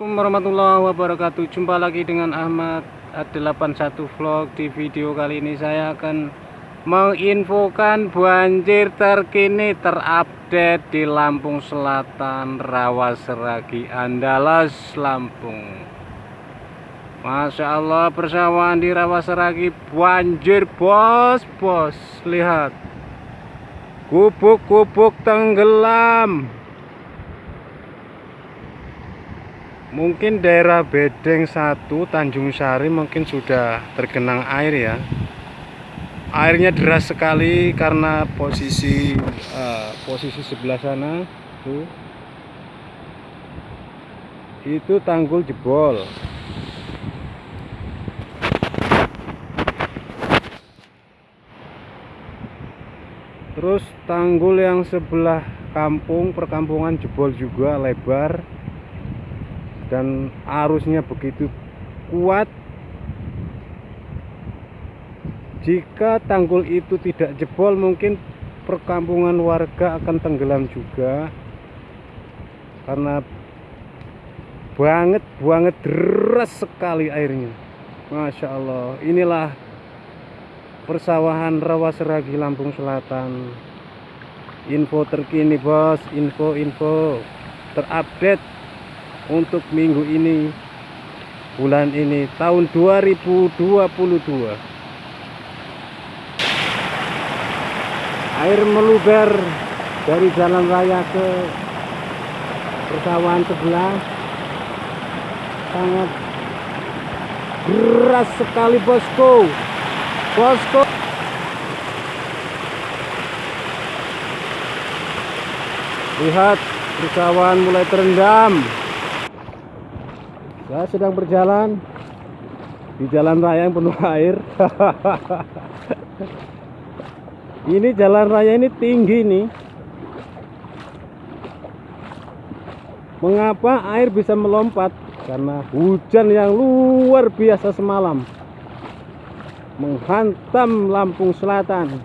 Assalamualaikum warahmatullahi wabarakatuh. Jumpa lagi dengan Ahmad 81 Vlog. Di video kali ini saya akan Menginfokan banjir terkini Terupdate di Lampung Selatan Rawaseragi Andalas Lampung. Masya Allah persawahan di Rawaseragi Banjir bos bos. Lihat. Gubuk-gubuk tenggelam mungkin daerah Bedeng 1 Tanjung Sari mungkin sudah tergenang air ya. Airnya deras sekali karena posisi uh, posisi sebelah sana tuh itu tanggul jebol. Terus tanggul yang sebelah kampung perkampungan jebol juga lebar dan arusnya begitu kuat. Jika tanggul itu tidak jebol mungkin perkampungan warga akan tenggelam juga. Karena banget banget deras sekali airnya. Masya Allah. Inilah persawahan Rawaseragi Lampung Selatan. Info terkini bos. Info-info terupdate untuk minggu ini bulan ini tahun 2022 air meluber dari jalan raya ke persawahan sebelah. Sangat deras sekali bosku bosku lihat persawahan mulai terendam saya sedang berjalan di jalan raya yang penuh air. Ini jalan raya ini tinggi nih. Mengapa air bisa melompat? Karena hujan yang luar biasa semalam menghantam Lampung Selatan.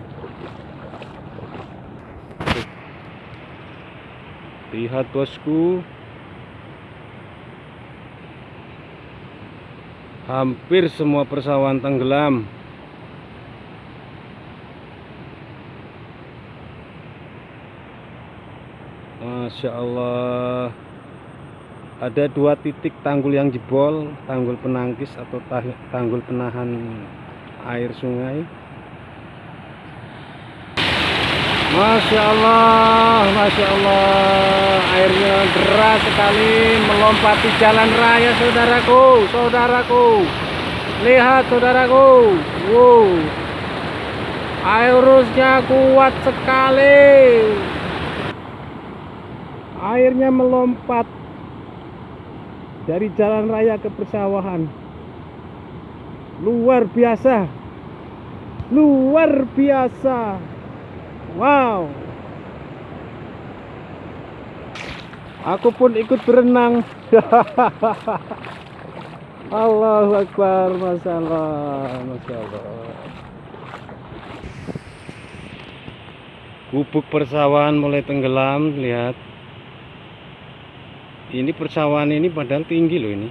Lihat bosku hampir semua persawahan tenggelam. Masya Allah. Ada dua titik tanggul yang jebol tanggul penangkis atau tanggul penahan air sungai Masya Allah Masya Allah airnya deras sekali melompati jalan raya saudaraku saudaraku. Lihat saudaraku. Wow. Airusnya kuat sekali. Airnya melompat dari jalan raya ke persawahan. Luar biasa. Luar biasa Wow. Aku pun ikut berenang. Allahu Akbar, Masya Allah, Masya Allah. Gubuk persawahan mulai tenggelam, lihat. Ini persawahan ini padahal tinggi loh ini.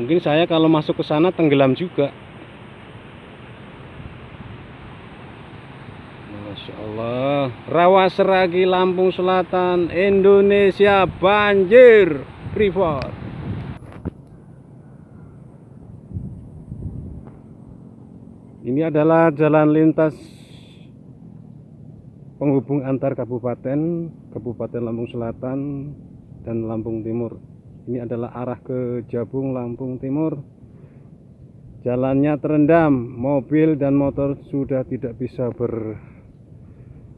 Mungkin saya kalau masuk ke sana tenggelam juga. Masya Allah Rawa Seragi Lampung Selatan Indonesia banjir Freeport Ini adalah jalan lintas penghubung antar kabupaten Kabupaten Lampung Selatan dan Lampung Timur. Ini adalah arah ke Jabung Lampung Timur. Jalannya terendam, mobil dan motor sudah tidak bisa ber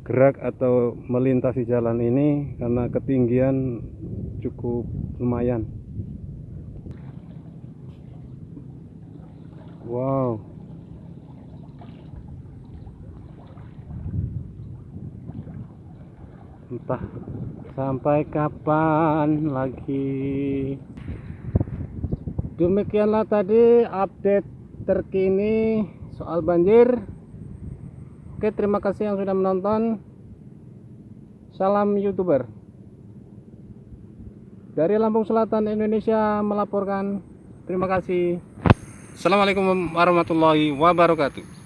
gerak atau melintasi jalan ini karena ketinggian cukup lumayan. Wow. Entah sampai kapan lagi. Demikianlah tadi update terkini soal banjir Oke, terima kasih yang sudah menonton. Salam YouTuber. Dari Lampung Selatan, Indonesia melaporkan. Terima kasih. Assalamualaikum warahmatullahi wabarakatuh.